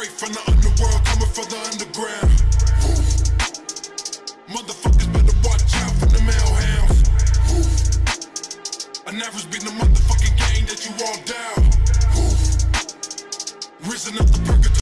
Straight from the underworld, coming from the underground. Motherfuckers better watch out for the male hounds. I never been the motherfucking gang that you all down. Risen up the purgatory.